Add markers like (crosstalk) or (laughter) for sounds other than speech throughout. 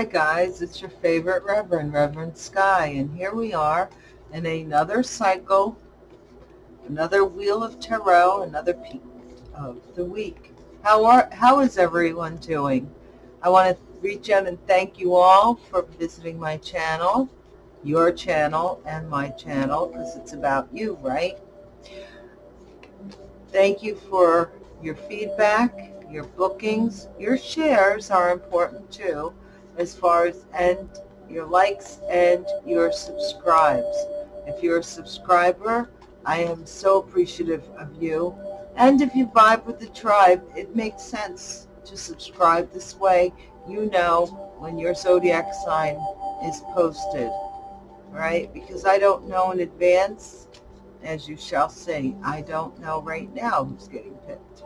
Hi guys, it's your favorite Reverend, Reverend Sky, and here we are in another cycle, another Wheel of Tarot, another peak of the week. How are how is everyone doing? I want to reach out and thank you all for visiting my channel, your channel and my channel, because it's about you, right? Thank you for your feedback, your bookings, your shares are important too as far as and your likes and your subscribes. If you're a subscriber, I am so appreciative of you. And if you vibe with the tribe, it makes sense to subscribe this way. You know when your zodiac sign is posted, right? Because I don't know in advance, as you shall see. I don't know right now who's getting picked.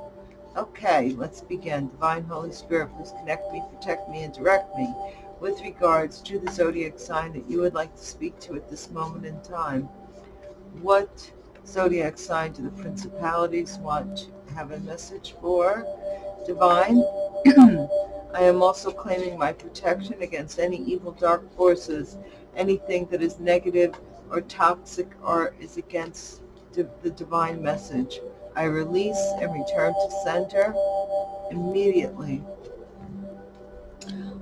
Okay, let's begin. Divine Holy Spirit, please connect me, protect me, and direct me with regards to the zodiac sign that you would like to speak to at this moment in time. What zodiac sign do the principalities want to have a message for? Divine, (clears throat) I am also claiming my protection against any evil dark forces, anything that is negative or toxic or is against the divine message. I release and return to center immediately.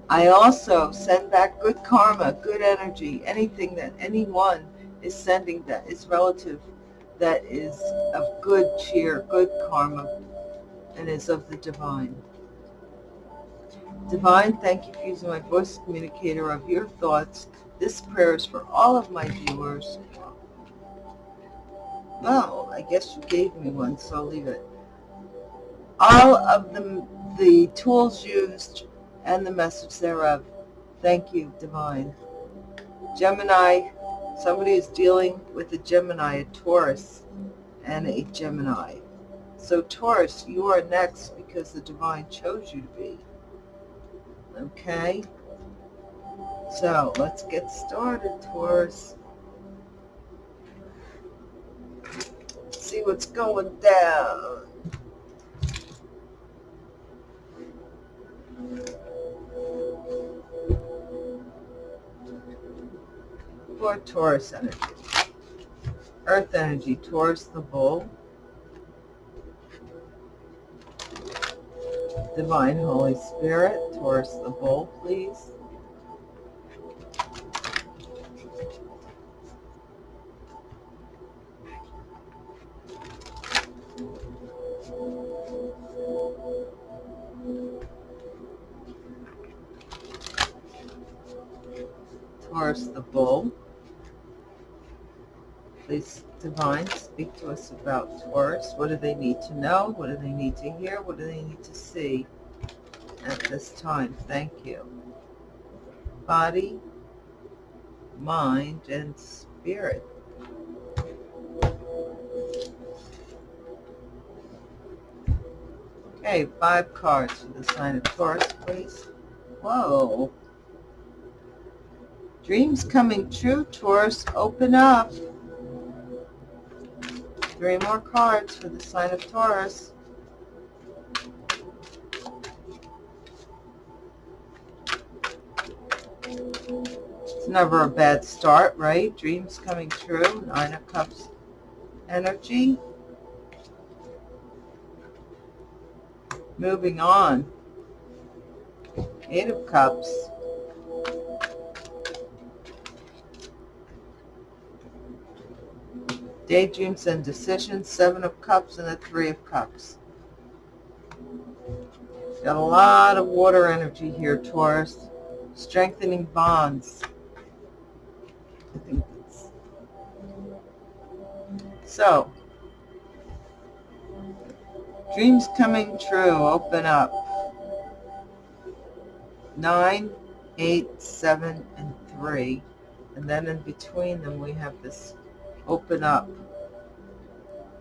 I also send back good karma, good energy, anything that anyone is sending that is relative, that is of good cheer, good karma, and is of the divine. Divine, thank you for using my voice communicator of your thoughts. This prayer is for all of my viewers well, I guess you gave me one, so I'll leave it. All of the, the tools used and the message thereof. Thank you, Divine. Gemini, somebody is dealing with a Gemini, a Taurus, and a Gemini. So Taurus, you are next because the Divine chose you to be. Okay? So let's get started, Taurus. See what's going down. For Taurus energy. Earth energy, Taurus the bull. Divine Holy Spirit, Taurus the bull, please. Taurus the bull. Please, Divine, speak to us about Taurus. What do they need to know? What do they need to hear? What do they need to see at this time? Thank you. Body, mind, and spirit. Okay, five cards for the sign of Taurus, please. Whoa. Dreams coming true, Taurus. Open up. Three more cards for the sign of Taurus. It's never a bad start, right? Dreams coming true. Nine of Cups energy. Moving on. Eight of Cups. Daydreams and Decisions, Seven of Cups, and the Three of Cups. Got a lot of water energy here, Taurus. Strengthening bonds. I think. So, dreams coming true, open up. Nine, eight, seven, and three. And then in between them we have this open up.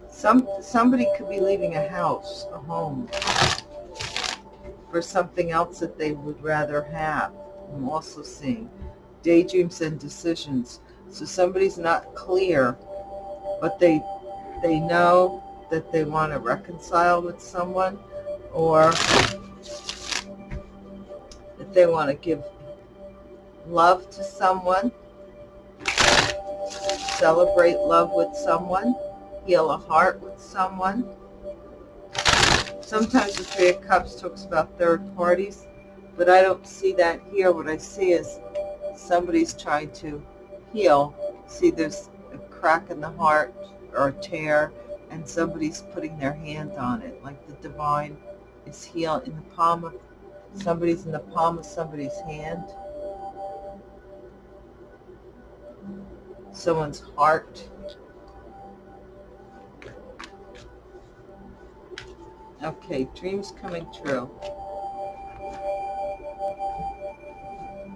Some Somebody could be leaving a house, a home, for something else that they would rather have. I'm also seeing daydreams and decisions. So somebody's not clear, but they they know that they want to reconcile with someone or that they want to give love to someone, celebrate love with someone, heal a heart with someone. Sometimes the Three of Cups talks about third parties, but I don't see that here. What I see is somebody's trying to heal. See, there's a crack in the heart or a tear, and somebody's putting their hand on it, like the divine is healed in the palm of somebody's in the palm of somebody's hand. Someone's heart. Okay, dreams coming true.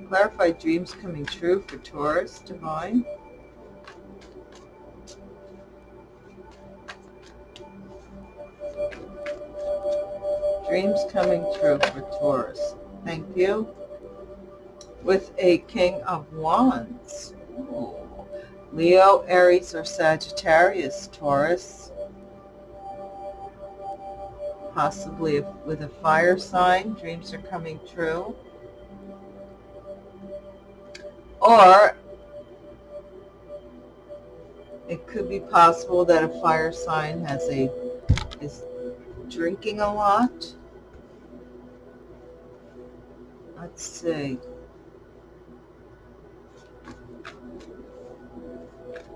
Clarify dreams coming true for Taurus, Divine. Dreams coming true for Taurus. Thank you. With a King of Wands. Ooh. Leo, Aries, or Sagittarius, Taurus. Possibly with a fire sign. Dreams are coming true. Or it could be possible that a fire sign has a is drinking a lot. Let's see.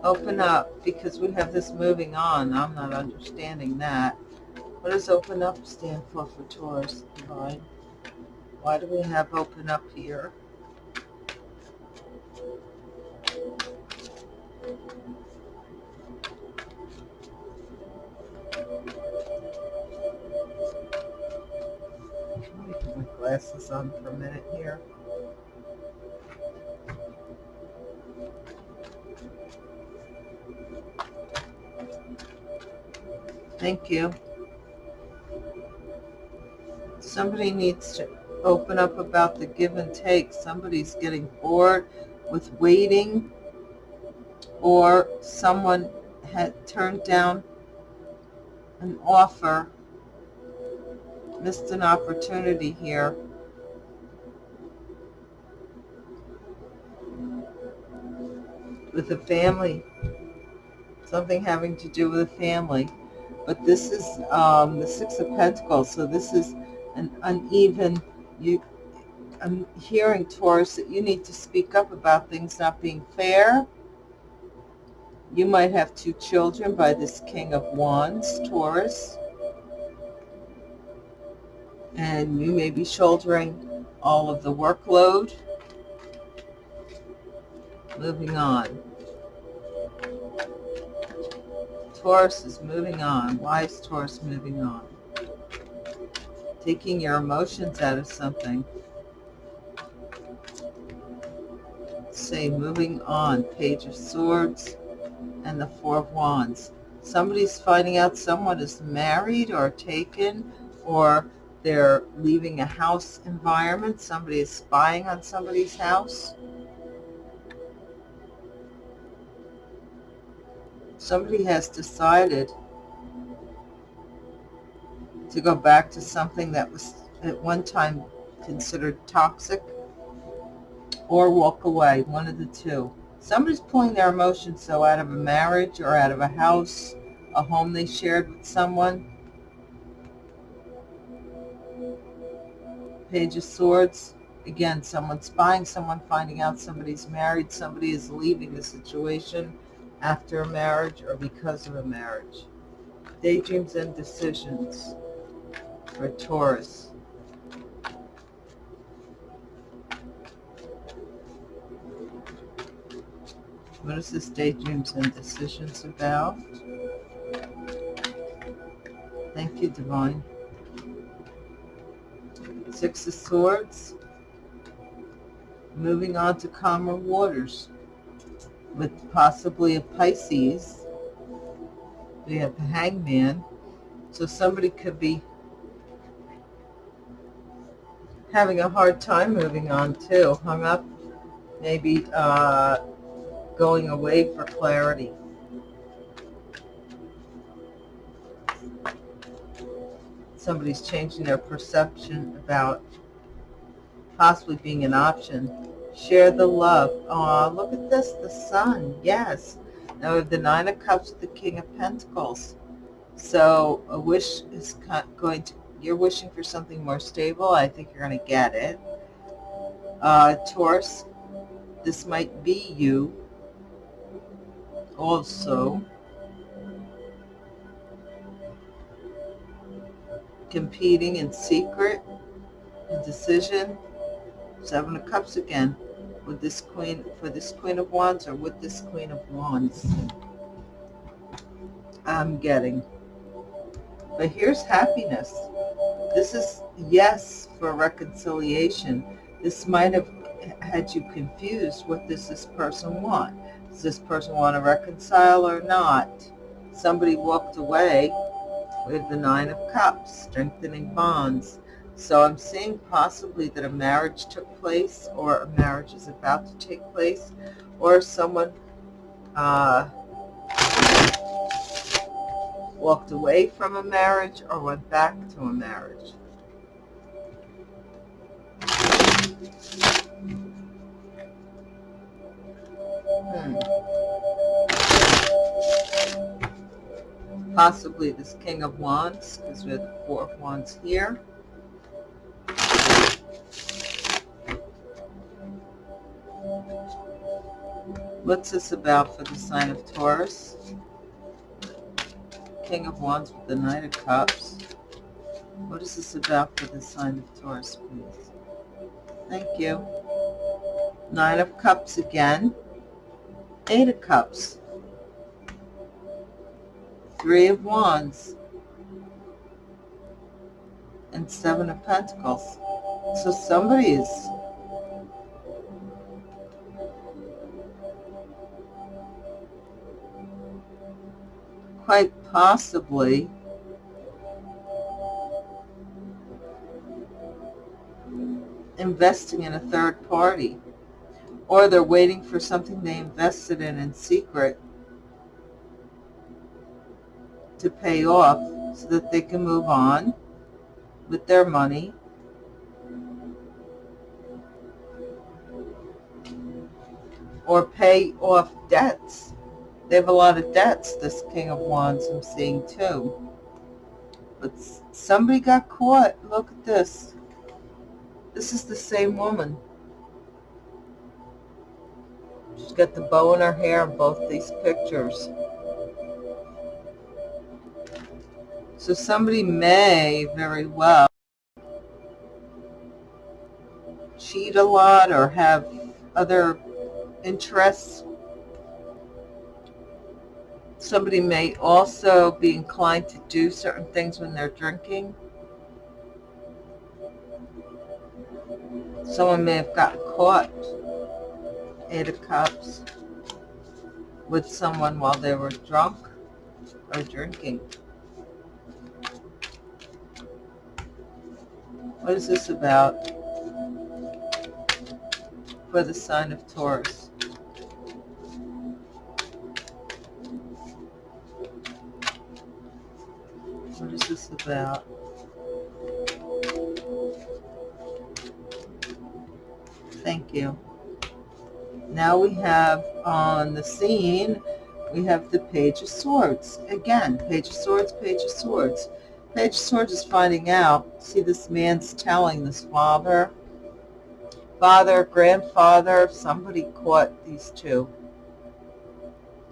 Open up, because we have this moving on. I'm not understanding that. What does open up stand for for Taurus Divine? Why do we have open up here? glasses on for a minute here. Thank you. Somebody needs to open up about the give and take. Somebody's getting bored with waiting or someone had turned down an offer missed an opportunity here. With a family. Something having to do with a family. But this is um, the Six of Pentacles, so this is an uneven, you, I'm hearing, Taurus, that you need to speak up about things not being fair. You might have two children by this King of Wands, Taurus and you may be shouldering all of the workload. Moving on. Taurus is moving on. Why is Taurus moving on? Taking your emotions out of something. Say moving on. Page of Swords and the Four of Wands. Somebody's finding out someone is married or taken or they're leaving a house environment. Somebody is spying on somebody's house. Somebody has decided to go back to something that was at one time considered toxic or walk away, one of the two. Somebody's pulling their emotions so out of a marriage or out of a house, a home they shared with someone, Page of Swords. Again, someone spying, someone finding out somebody's married, somebody is leaving the situation after a marriage or because of a marriage. Daydreams and decisions for Taurus. What is this daydreams and decisions about? Thank you, Divine. Six of Swords. Moving on to calmer waters possibly a Pisces. We have the Hangman. So somebody could be having a hard time moving on too. Hung up, maybe uh, going away for clarity. somebody's changing their perception about possibly being an option Share the love. Oh, look at this, the sun. Yes. Now we have the Nine of Cups, the King of Pentacles. So a wish is going to, you're wishing for something more stable. I think you're going to get it. Uh, Taurus, this might be you also. Competing in secret, decision. Seven of Cups again with this queen, for this Queen of Wands or with this Queen of Wands. I'm getting. But here's happiness. This is yes for reconciliation. This might have had you confused. What does this person want? Does this person want to reconcile or not? Somebody walked away with the Nine of Cups, strengthening bonds. So I'm seeing possibly that a marriage took place or a marriage is about to take place or someone uh, walked away from a marriage or went back to a marriage. Hmm. Possibly this King of Wands, because we have the Four of Wands here. What's this about for the sign of Taurus? King of Wands with the Knight of Cups. What is this about for the sign of Taurus, please? Thank you. Nine of Cups again. Eight of Cups. Three of Wands. And Seven of Pentacles. So somebody is quite possibly. Investing in a third party. Or they're waiting for something they invested in in secret to pay off so that they can move on with their money. Or pay off debts they have a lot of debts, this King of Wands I'm seeing too. But somebody got caught. Look at this. This is the same woman. She's got the bow in her hair in both these pictures. So somebody may very well cheat a lot or have other interests Somebody may also be inclined to do certain things when they're drinking. Someone may have gotten caught, Eight of Cups, with someone while they were drunk or drinking. What is this about for the sign of Taurus? What is this about? Thank you. Now we have on the scene, we have the Page of Swords. Again, Page of Swords, Page of Swords. Page of Swords is finding out. See, this man's telling this father, father, grandfather, somebody caught these two.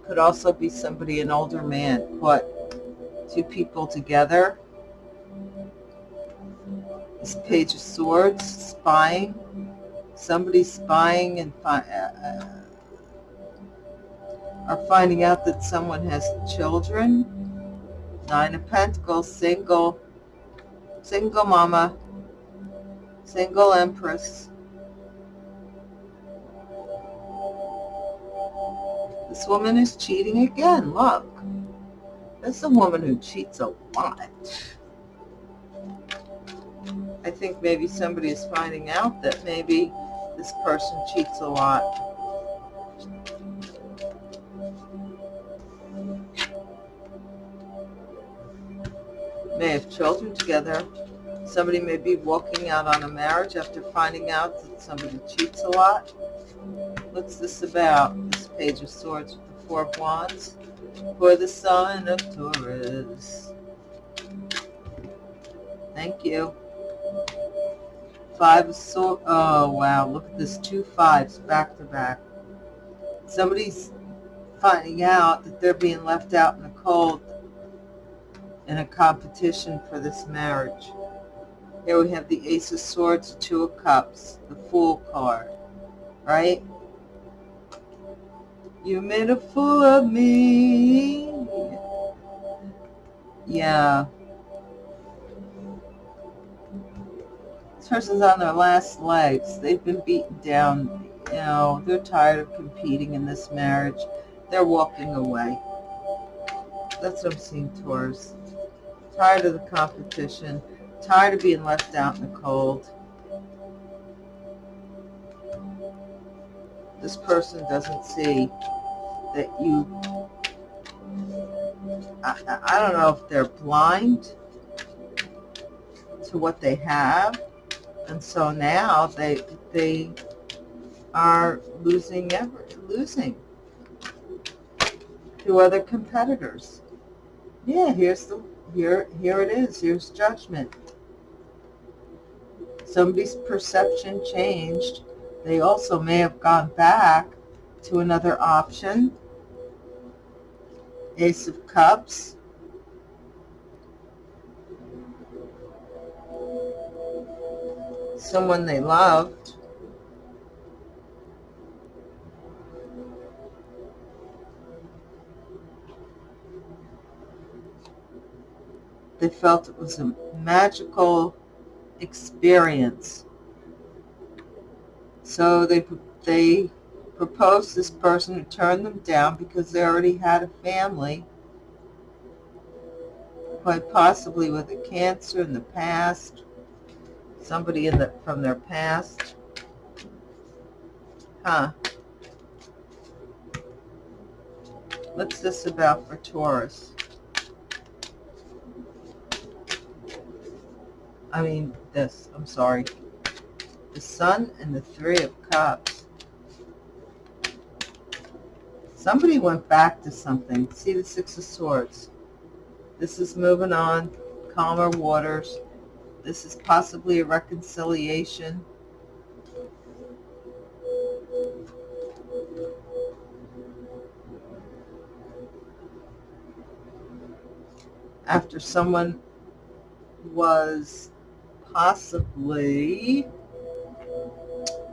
Could also be somebody, an older man, caught two people together. This Page of Swords, spying. Somebody spying and fi uh, uh, are finding out that someone has children. Nine of Pentacles, single, single mama, single empress. This woman is cheating again, That's a woman who cheats a lot. I think maybe somebody is finding out that maybe this person cheats a lot. May have children together. Somebody may be walking out on a marriage after finding out that somebody cheats a lot. What's this about? This page of swords with the four of wands for the sign of Taurus. Thank you. Five of swords. Oh, wow. Look at this. Two fives back to back. Somebody's finding out that they're being left out in the cold in a competition for this marriage. Here we have the Ace of Swords, Two of Cups, the Fool card, right? You made a fool of me. Yeah. This person's on their last legs. They've been beaten down. You know, they're tired of competing in this marriage. They're walking away. That's what I'm seeing, Taurus. Tired of the competition. Tired of being left out in the cold. This person doesn't see that you, I, I don't know if they're blind to what they have. And so now they, they are losing ever, losing to other competitors. Yeah, here's the, here, here it is. Here's judgment. Somebody's perception changed. They also may have gone back to another option Ace of Cups. Someone they loved. They felt it was a magical experience. So they they proposed this person turned them down because they already had a family, quite possibly with a cancer in the past, somebody in the, from their past. Huh. What's this about for Taurus? I mean, this, I'm sorry. The Sun and the Three of Cups. Somebody went back to something. See the Six of Swords. This is moving on, calmer waters. This is possibly a reconciliation. After someone was possibly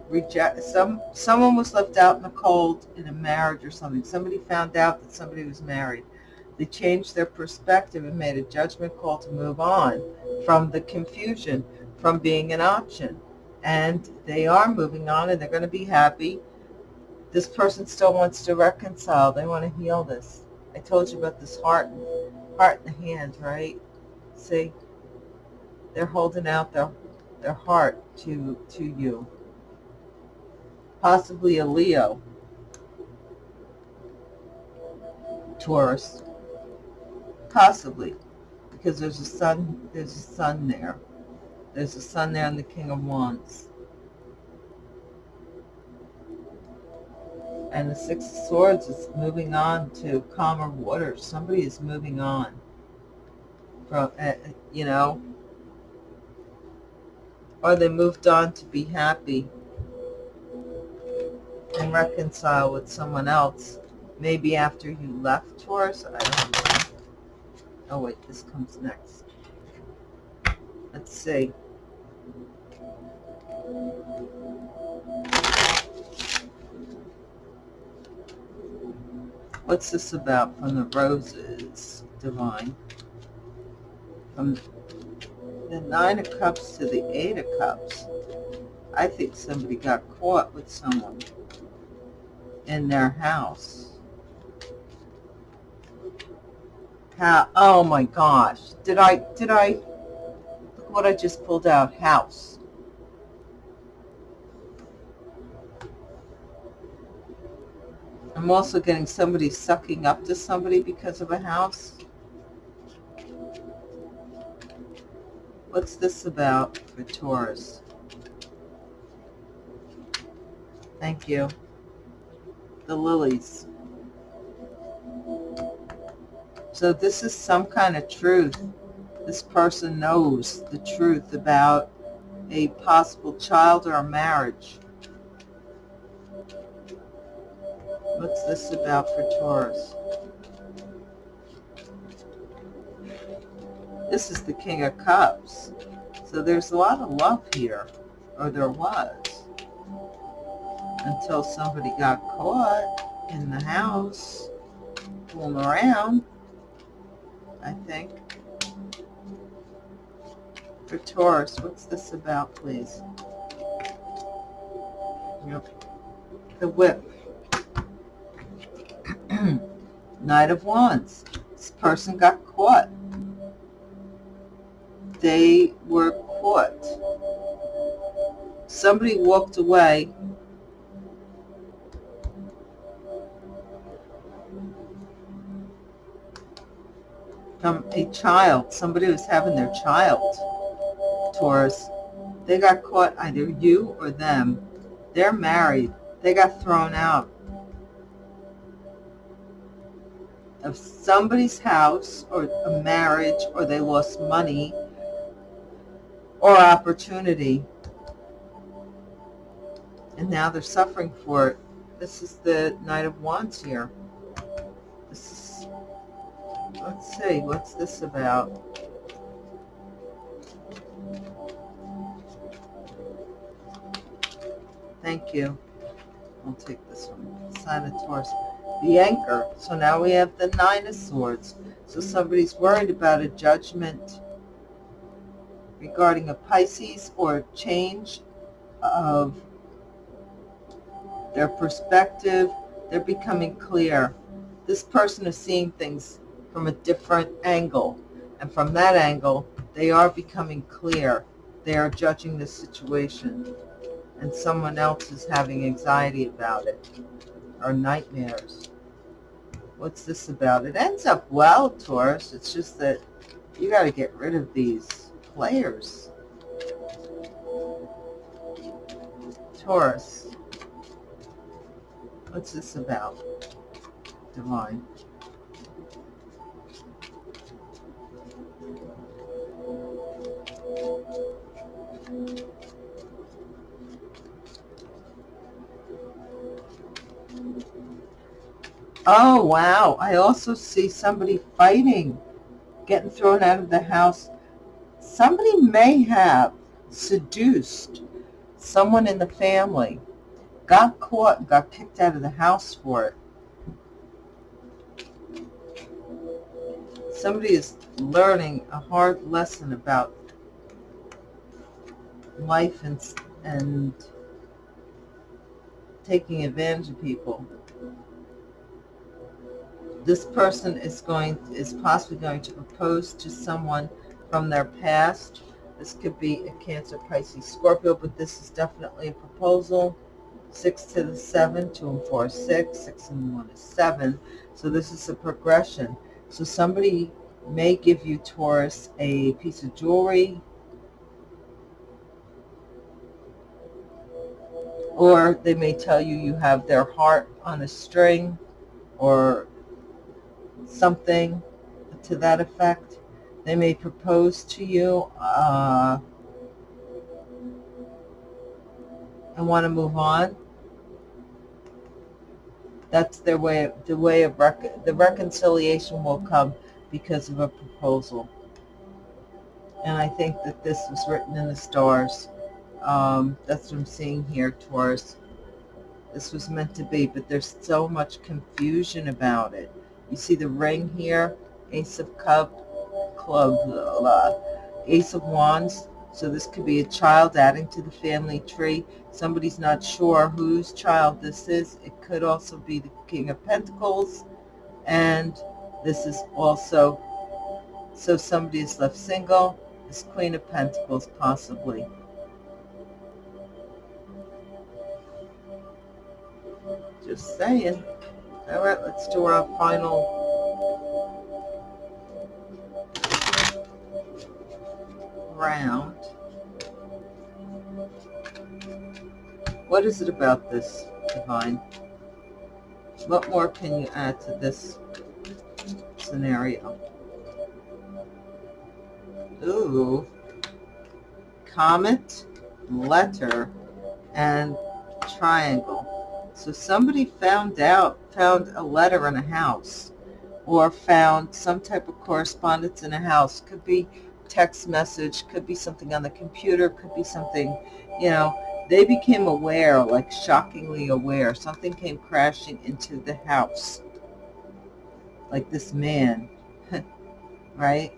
reject some someone was left out in the cold in a marriage or something. Somebody found out that somebody was married. They changed their perspective and made a judgment call to move on from the confusion from being an option. And they are moving on and they're going to be happy. This person still wants to reconcile. They want to heal this. I told you about this heart heart in the hand right? See? They're holding out their their heart to to you possibly a Leo, Taurus, possibly, because there's a sun, there's a sun there. There's a sun there in the King of Wands. And the Six of Swords is moving on to calmer waters. Somebody is moving on from, uh, you know, or they moved on to be happy and reconcile with someone else, maybe after you left Taurus. I don't know. Oh, wait, this comes next. Let's see. What's this about from the roses, Divine? From the Nine of Cups to the Eight of Cups. I think somebody got caught with someone in their house. How, oh my gosh. Did I, did I, look what I just pulled out, house. I'm also getting somebody sucking up to somebody because of a house. What's this about for Taurus? Thank you. The lilies. So this is some kind of truth. This person knows the truth about a possible child or marriage. What's this about for Taurus? This is the King of Cups. So there's a lot of love here, or there was, until somebody got caught in the house, fooling around. I think. For Taurus, what's this about, please? Yep. The whip. (clears throat) Knight of Wands. This person got caught. They were caught. Somebody walked away a child, somebody was having their child, Taurus. They got caught, either you or them. They're married. They got thrown out of somebody's house or a marriage or they lost money or opportunity. And now they're suffering for it. This is the Knight of Wands here. Let's see, what's this about? Thank you. I'll take this one. Sign of Taurus. The anchor. So now we have the Nine of Swords. So somebody's worried about a judgment regarding a Pisces or a change of their perspective. They're becoming clear. This person is seeing things from a different angle. And from that angle, they are becoming clear. They are judging the situation. And someone else is having anxiety about it or nightmares. What's this about? It ends up well, Taurus. It's just that you got to get rid of these players. Taurus. What's this about? Divine. Oh, wow. I also see somebody fighting, getting thrown out of the house. Somebody may have seduced someone in the family, got caught, got kicked out of the house for it. Somebody is learning a hard lesson about life and, and taking advantage of people this person is going is possibly going to propose to someone from their past. This could be a Cancer, Pisces, Scorpio, but this is definitely a proposal. Six to the seven, two and four is six, six and one is seven. So this is a progression. So somebody may give you, Taurus, a piece of jewelry, or they may tell you you have their heart on a string, or something to that effect. They may propose to you uh, and want to move on. That's their way. The way of the reconciliation will come because of a proposal. And I think that this was written in the stars. Um, that's what I'm seeing here, Taurus. This was meant to be, but there's so much confusion about it. You see the ring here, Ace of Cup, Club, uh, Ace of Wands. So this could be a child adding to the family tree. Somebody's not sure whose child this is. It could also be the King of Pentacles. And this is also, so somebody is left single. This Queen of Pentacles possibly. Just saying. All right, let's do our final round. What is it about this, Divine? What more can you add to this scenario? Ooh. Comet, letter, and triangle. So somebody found out, found a letter in a house or found some type of correspondence in a house. Could be text message, could be something on the computer, could be something, you know, they became aware, like shockingly aware. Something came crashing into the house. Like this man, (laughs) right?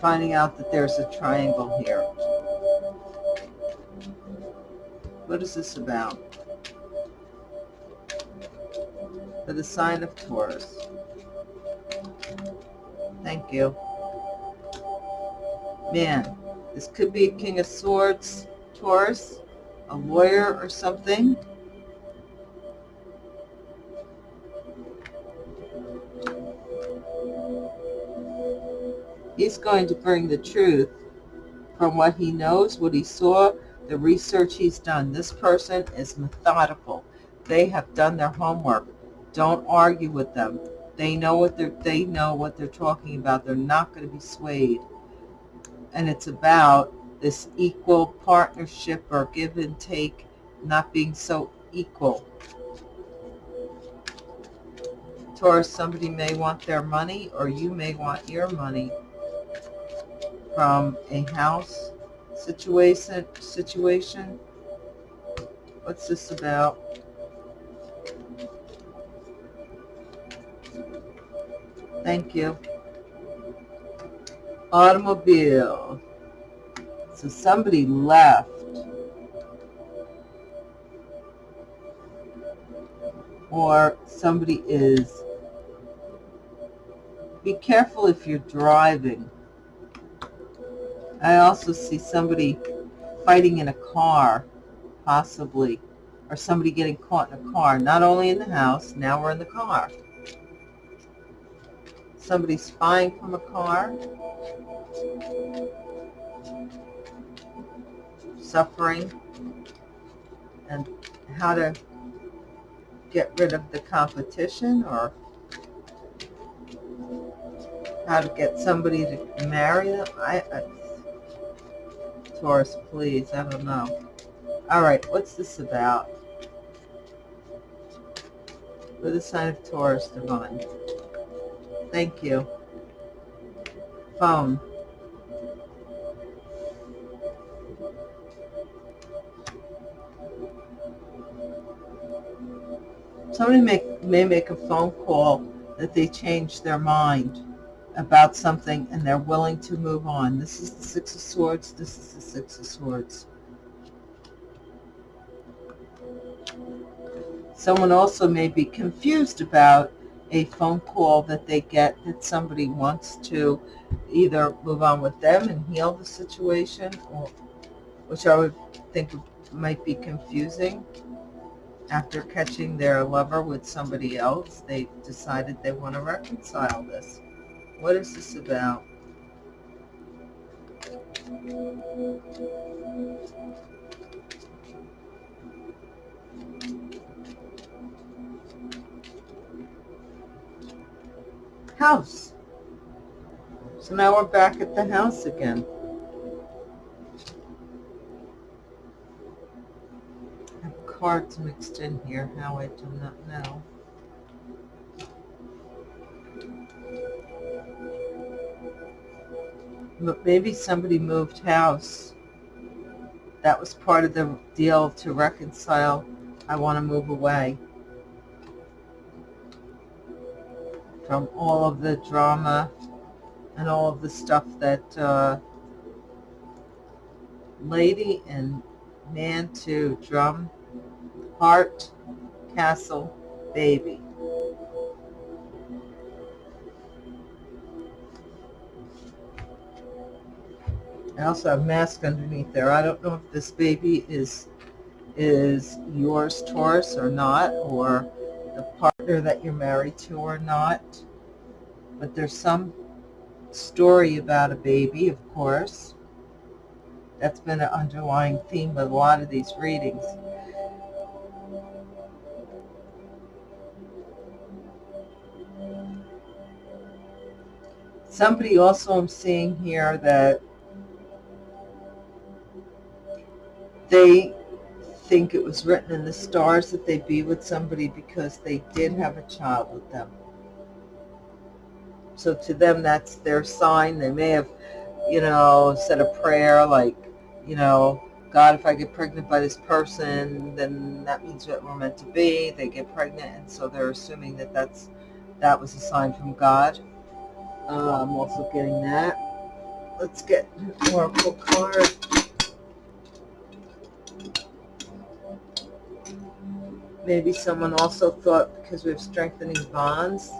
Finding out that there's a triangle here. What is this about? For the sign of Taurus. Thank you. Man, this could be a King of Swords, Taurus, a lawyer or something. He's going to bring the truth from what he knows, what he saw, the research he's done. This person is methodical. They have done their homework. Don't argue with them. They know what they're they know what they're talking about. They're not going to be swayed. And it's about this equal partnership or give and take not being so equal. Taurus, somebody may want their money or you may want your money from a house situation situation. What's this about? Thank you. Automobile. So somebody left. Or somebody is. Be careful if you're driving. I also see somebody fighting in a car, possibly, or somebody getting caught in a car, not only in the house, now we're in the car. Somebody spying from a car, suffering, and how to get rid of the competition or how to get somebody to marry them. I, I Taurus, please. I don't know. All right, what's this about? For the sign of Taurus, Divine. Thank you. Phone. Somebody may, may make a phone call that they change their mind about something and they're willing to move on. This is the Six of Swords. This is the Six of Swords. Someone also may be confused about a phone call that they get that somebody wants to either move on with them and heal the situation, or, which I would think might be confusing. After catching their lover with somebody else, they decided they want to reconcile this. What is this about? House. So now we're back at the house again. I have cards mixed in here, how I do not know. but maybe somebody moved house. That was part of the deal to reconcile. I want to move away from all of the drama and all of the stuff that uh, lady and man to drum, heart, castle, baby. I also have mask underneath there. I don't know if this baby is is yours, Taurus, or not, or the that you're married to or not, but there's some story about a baby, of course. That's been an underlying theme of a lot of these readings. Somebody also I'm seeing here that they think it was written in the stars that they be with somebody because they did have a child with them. So to them, that's their sign. They may have, you know, said a prayer like, you know, God, if I get pregnant by this person, then that means we're meant to be. They get pregnant, and so they're assuming that that's that was a sign from God. Uh, I'm also getting that. Let's get an oracle card. Maybe someone also thought because we have strengthening bonds,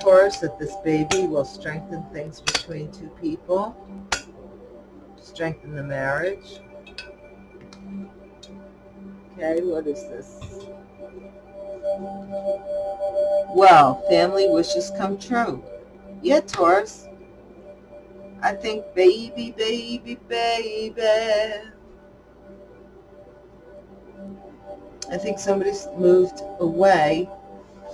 Taurus, that this baby will strengthen things between two people, strengthen the marriage. Okay, what is this? Well, family wishes come true. Yeah, Taurus. I think baby, baby, baby. I think somebody's moved away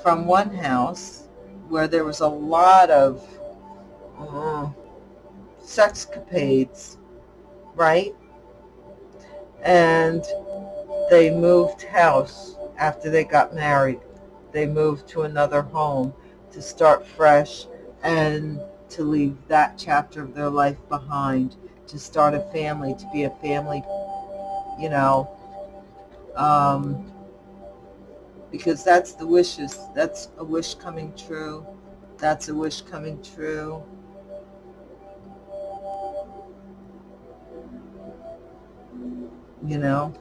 from one house where there was a lot of uh, sexcapades, right? And they moved house after they got married. They moved to another home to start fresh and to leave that chapter of their life behind, to start a family, to be a family, you know, um, because that's the wishes. That's a wish coming true. That's a wish coming true. You know?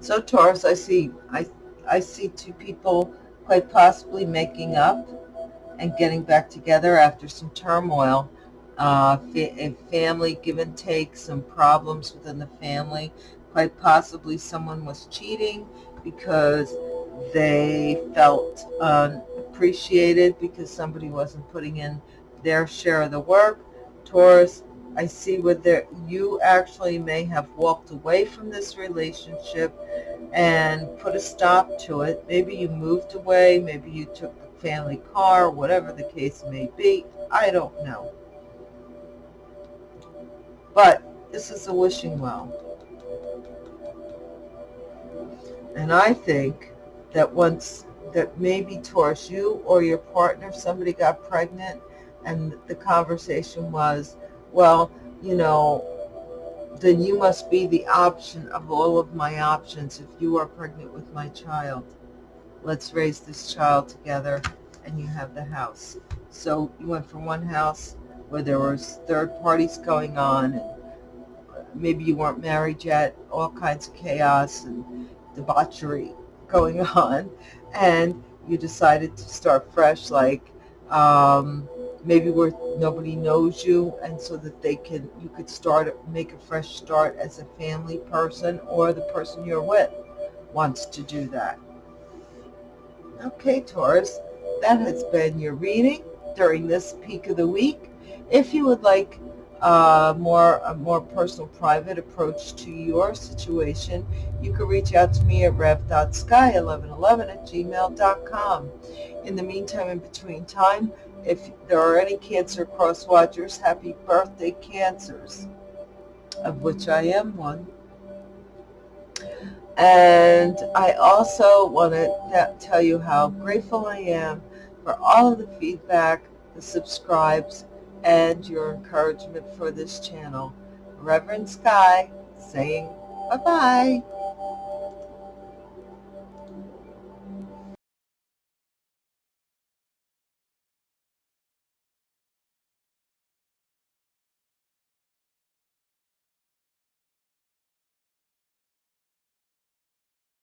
So Taurus, I see, I, I see two people quite possibly making up and getting back together after some turmoil uh, a family give and take, some problems within the family. Quite possibly someone was cheating because they felt unappreciated because somebody wasn't putting in their share of the work. Taurus, I see where there, you actually may have walked away from this relationship and put a stop to it. Maybe you moved away, maybe you took the family car, whatever the case may be. I don't know. But this is a wishing well. And I think that once that maybe towards you or your partner, somebody got pregnant and the conversation was, well, you know, then you must be the option of all of my options if you are pregnant with my child. Let's raise this child together and you have the house. So you went from one house where there was third parties going on and maybe you weren't married yet, all kinds of chaos and debauchery (laughs) going on, and you decided to start fresh, like um, maybe where nobody knows you, and so that they can, you could start, make a fresh start as a family person, or the person you're with wants to do that. Okay, Taurus, that has been your reading during this peak of the week. If you would like more a more personal, private approach to your situation, you can reach out to me at rev.sky1111 at gmail.com. In the meantime, in between time, if there are any Cancer Cross Watchers, happy birthday, Cancers, of which I am one. And I also want to tell you how grateful I am for all of the feedback, the subscribes, and your encouragement for this channel. Reverend Sky saying bye-bye.